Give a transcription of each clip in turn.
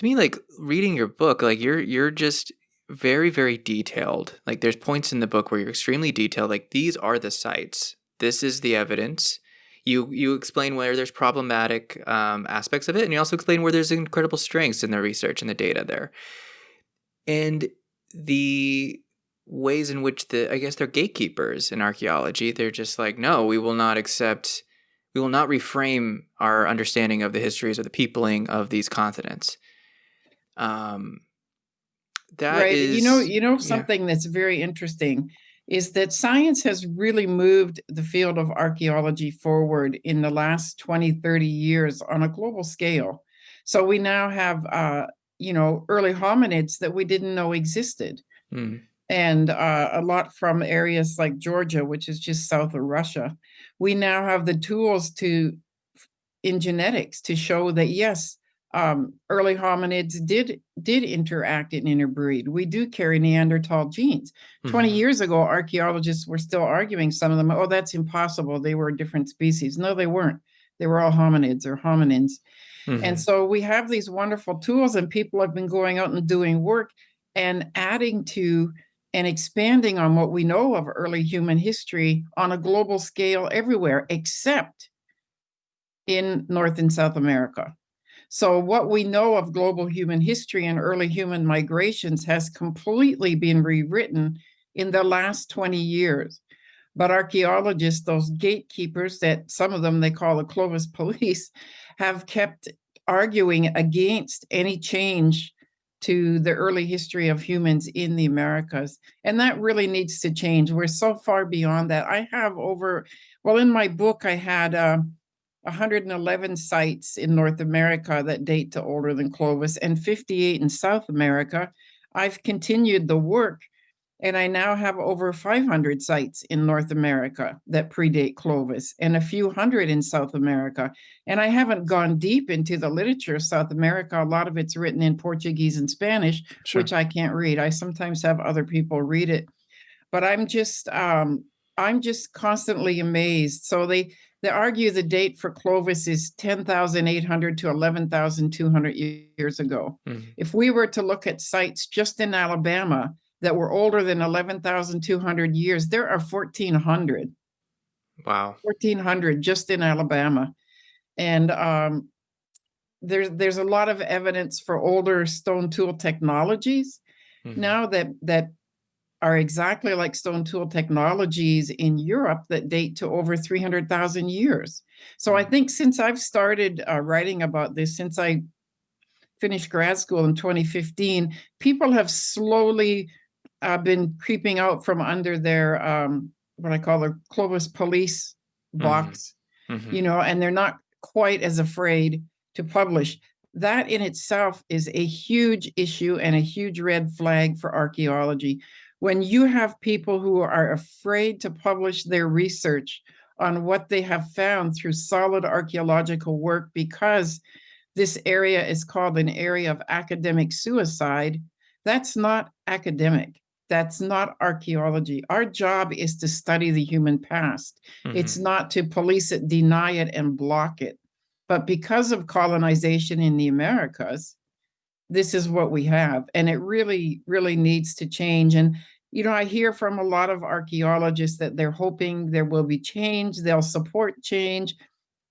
to me like reading your book like you're you're just very very detailed. Like there's points in the book where you're extremely detailed like these are the sites. This is the evidence. You you explain where there's problematic um, aspects of it and you also explain where there's incredible strengths in the research and the data there. And the ways in which the i guess they're gatekeepers in archaeology they're just like no we will not accept we will not reframe our understanding of the histories or the peopling of these continents um that right. is you know, you know yeah. something that's very interesting is that science has really moved the field of archaeology forward in the last 20, 30 years on a global scale. So we now have uh, you know, early hominids that we didn't know existed. Mm. And uh, a lot from areas like Georgia, which is just south of Russia. We now have the tools to in genetics to show that yes, um, early hominids did did interact and interbreed. We do carry Neanderthal genes. Mm-hmm. 20 years ago, archaeologists were still arguing some of them, oh, that's impossible. They were different species. No, they weren't. They were all hominids or hominins. Mm-hmm. And so we have these wonderful tools, and people have been going out and doing work and adding to and expanding on what we know of early human history on a global scale everywhere, except in North and South America. So what we know of global human history and early human migrations has completely been rewritten in the last 20 years. But archaeologists, those gatekeepers that some of them they call the Clovis police, have kept arguing against any change to the early history of humans in the Americas. And that really needs to change. We're so far beyond that. I have over, well, in my book, I had uh, 111 sites in North America that date to older than Clovis and 58 in South America. I've continued the work and I now have over 500 sites in North America that predate Clovis and a few hundred in South America. And I haven't gone deep into the literature of South America. A lot of it's written in Portuguese and Spanish, sure. which I can't read. I sometimes have other people read it. But I'm just um, I'm just constantly amazed. So they they argue the date for Clovis is 10,800 to 11,200 years ago. Mm-hmm. If we were to look at sites just in Alabama that were older than 11,200 years, there are 1,400. Wow. 1,400 just in Alabama. And um, there's there's a lot of evidence for older stone tool technologies mm-hmm. now that that are exactly like stone tool technologies in Europe that date to over 300,000 years. So I mm. think since I've started uh, writing about this, since I finished grad school in 2015, people have slowly uh, been creeping out from under their, um, what I call their Clovis police mm-hmm. box, mm-hmm. you know, and they're not quite as afraid to publish. That in itself is a huge issue and a huge red flag for archaeology when you have people who are afraid to publish their research on what they have found through solid archaeological work because this area is called an area of academic suicide, that's not academic. That's not archaeology. Our job is to study the human past. Mm-hmm. It's not to police it, deny it, and block it. But because of colonization in the Americas, this is what we have and it really really needs to change and you know i hear from a lot of archaeologists that they're hoping there will be change they'll support change.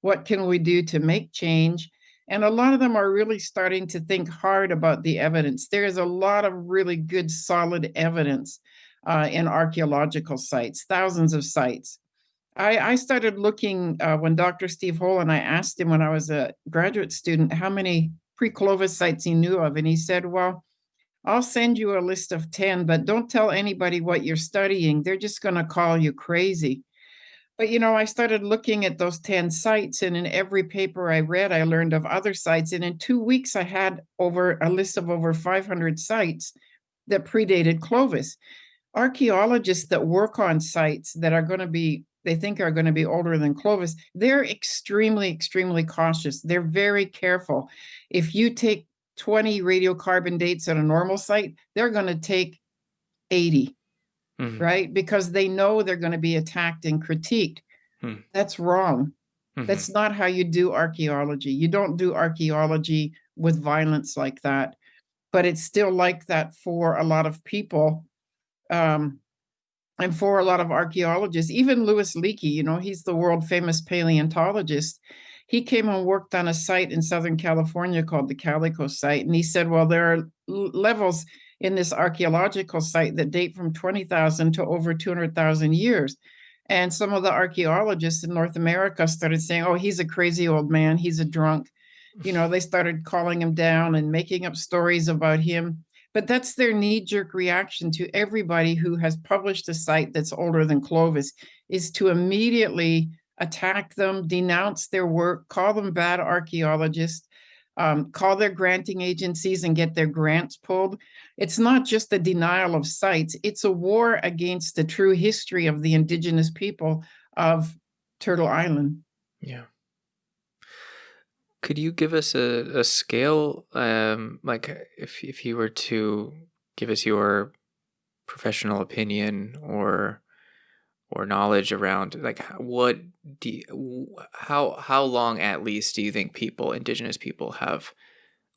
What can we do to make change? And a lot of them are really starting to think hard about the evidence. There's a lot of really good solid evidence uh, in archaeological sites thousands of sites. I, I started looking uh, when Dr. Steve Holen, I asked him when I was a graduate student how many pre-Clovis sites he knew of. And he said, well, I'll send you a list of 10, but don't tell anybody what you're studying. They're just going to call you crazy. But, you know, I started looking at those 10 sites, and in every paper I read, I learned of other sites. And in two weeks, I had over a list of over 500 sites that predated Clovis. Archaeologists that work on sites that are going to be they think are going to be older than Clovis, they're extremely, extremely cautious. They're very careful. If you take 20 radiocarbon dates at a normal site, they're going to take 80, mm-hmm. right? Because they know they're going to be attacked and critiqued. Mm-hmm. That's wrong. Mm-hmm. That's not how you do archaeology. You don't do archaeology with violence like that. But it's still like that for a lot of people. Um, and for a lot of archaeologists, even Louis Leakey, you know, he's the world famous paleontologist. He came and worked on a site in Southern California called the Calico site. And he said, well, there are levels in this archaeological site that date from 20,000 to over 200,000 years. And some of the archaeologists in North America started saying, oh, he's a crazy old man, he's a drunk. You know, they started calling him down and making up stories about him. But that's their knee-jerk reaction to everybody who has published a site that's older than Clovis, is to immediately attack them, denounce their work, call them bad archaeologists, um, call their granting agencies and get their grants pulled. It's not just a denial of sites, it's a war against the true history of the indigenous people of Turtle Island. Yeah. Could you give us a, a scale, um, like if, if you were to give us your professional opinion or or knowledge around like what do you, how how long at least do you think people indigenous people have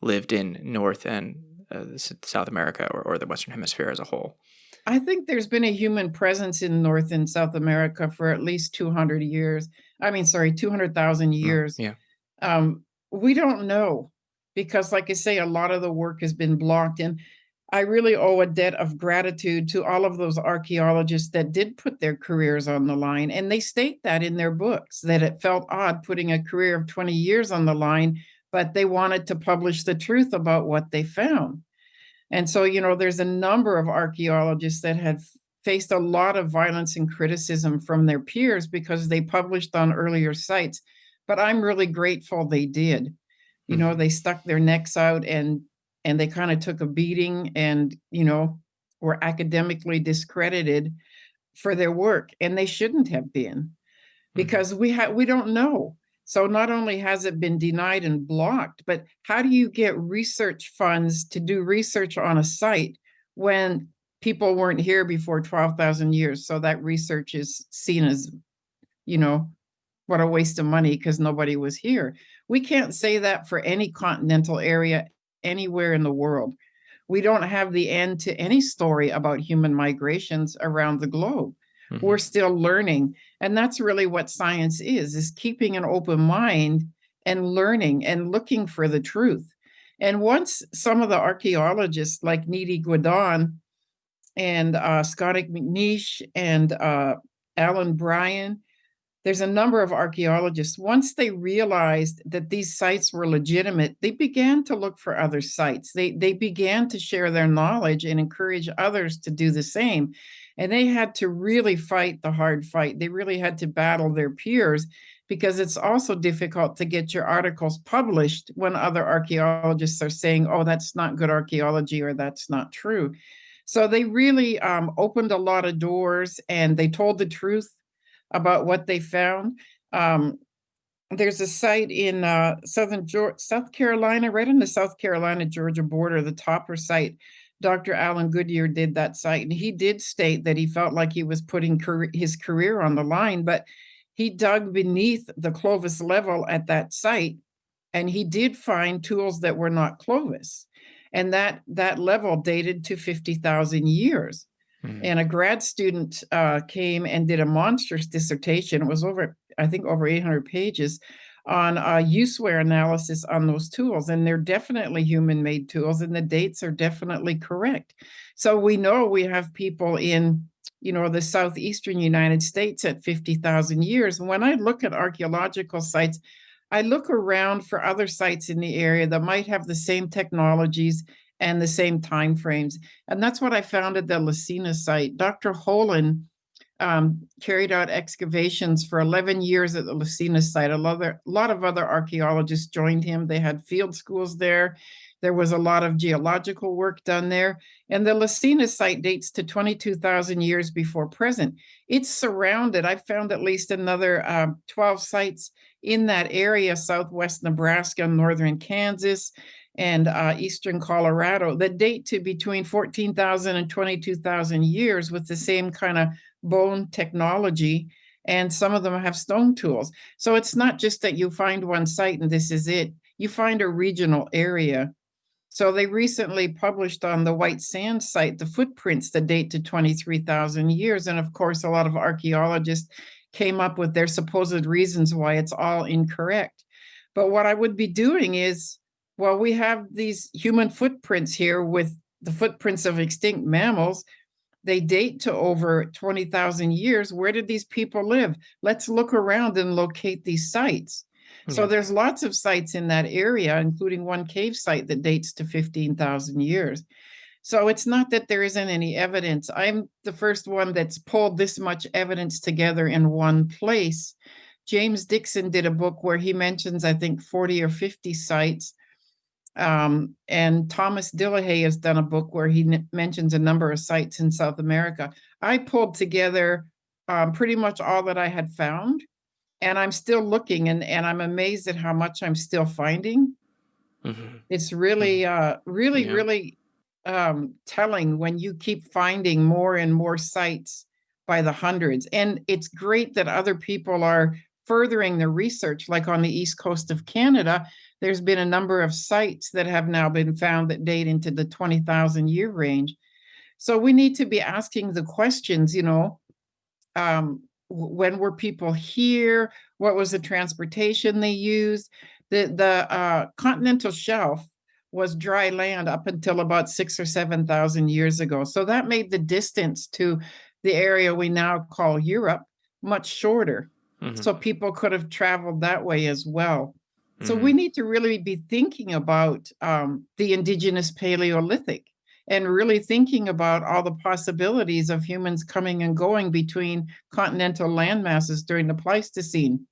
lived in North and uh, South America or, or the Western Hemisphere as a whole? I think there's been a human presence in North and South America for at least 200 years. I mean, sorry, 200,000 years. yeah. Um, we don't know because, like I say, a lot of the work has been blocked. And I really owe a debt of gratitude to all of those archaeologists that did put their careers on the line. And they state that in their books, that it felt odd putting a career of 20 years on the line, but they wanted to publish the truth about what they found. And so, you know, there's a number of archaeologists that had faced a lot of violence and criticism from their peers because they published on earlier sites. But I'm really grateful they did. You know, mm-hmm. they stuck their necks out and and they kind of took a beating and, you know, were academically discredited for their work. And they shouldn't have been mm-hmm. because we have we don't know. So not only has it been denied and blocked, but how do you get research funds to do research on a site when people weren't here before 12,000 years? So that research is seen as, you know, what a waste of money because nobody was here. We can't say that for any continental area anywhere in the world. We don't have the end to any story about human migrations around the globe. Mm-hmm. We're still learning. And that's really what science is, is keeping an open mind and learning and looking for the truth. And once some of the archaeologists like Niède Guidon and uh, MacNeish and uh, Alan Bryan there's a number of archaeologists, once they realized that these sites were legitimate, they began to look for other sites. They, they began to share their knowledge and encourage others to do the same. And they had to really fight the hard fight. They really had to battle their peers because it's also difficult to get your articles published when other archaeologists are saying, oh, that's not good archaeology or that's not true. So they really um, opened a lot of doors and they told the truth about what they found. Um, there's a site in uh, southern Georgia, South Carolina, right on the South Carolina Georgia border, the Topper site. Dr. Alan Goodyear did that site, and he did state that he felt like he was putting career, his career on the line, but he dug beneath the Clovis level at that site, and he did find tools that were not Clovis, and that that level dated to fifty thousand years. Mm-hmm. And a grad student uh, came and did a monstrous dissertation. It was over, I think, over 800 pages on uh, use-wear analysis on those tools. And they're definitely human-made tools, and the dates are definitely correct. So we know we have people in, you know, the southeastern United States at 50,000 years. And when I look at archaeological sites, I look around for other sites in the area that might have the same technologies and the same time frames. And that's what I found at the La Sena site. Dr. Holen um, carried out excavations for 11 years at the La Sena site. A lot, of, a lot of other archaeologists joined him. They had field schools there. There was a lot of geological work done there. And the La Sena site dates to 22,000 years before present. It's surrounded, I found at least another uh, 12 sites in that area, southwest Nebraska, northern Kansas, and uh, eastern Colorado that date to between 14,000 and 22,000 years with the same kind of bone technology. And some of them have stone tools. So it's not just that you find one site and this is it. you find a regional area. So they recently published on the White Sand site the footprints that date to 23,000 years. And of course, a lot of archaeologists came up with their supposed reasons why it's all incorrect. But what I would be doing is, well, we have these human footprints here with the footprints of extinct mammals. They date to over 20,000 years. Where did these people live? Let's look around and locate these sites. So hmm. there's lots of sites in that area, including one cave site that dates to 15,000 years. So it's not that there isn't any evidence. I'm the first one that's pulled this much evidence together in one place. James Dixon did a book where he mentions, I think, 40 or 50 sites. Um, and Thomas Dillehay has done a book where he mentions a number of sites in South America. I pulled together um, pretty much all that I had found and I'm still looking and, and I'm amazed at how much I'm still finding. Mm-hmm. It's really, mm-hmm. uh, really, yeah. really um, telling when you keep finding more and more sites by the hundreds. And it's great that other people are furthering the research, like on the east coast of Canada. There's been a number of sites that have now been found that date into the 20,000 year range. So we need to be asking the questions, you know, um, when were people here? What was the transportation they used? The, the uh, continental shelf was dry land up until about six or 7,000 years ago. So that made the distance to the area we now call Europe much shorter. Mm-hmm. So people could have traveled that way as well. So mm-hmm. we need to really be thinking about um, the indigenous Paleolithic and really thinking about all the possibilities of humans coming and going between continental land masses during the Pleistocene.